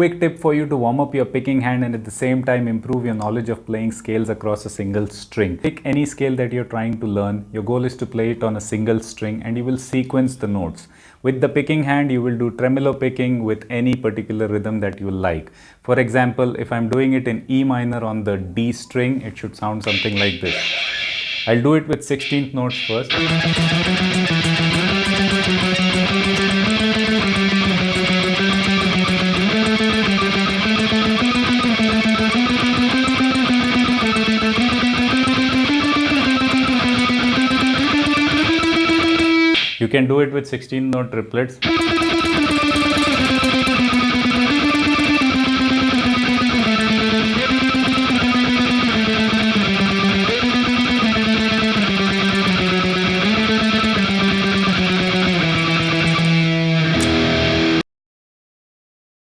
quick tip for you to warm up your picking hand and at the same time improve your knowledge of playing scales across a single string. Pick any scale that you're trying to learn. Your goal is to play it on a single string and you will sequence the notes. With the picking hand, you will do tremolo picking with any particular rhythm that you like. For example, if I'm doing it in E minor on the D string, it should sound something like this. I'll do it with 16th notes first. You can do it with 16 note triplets.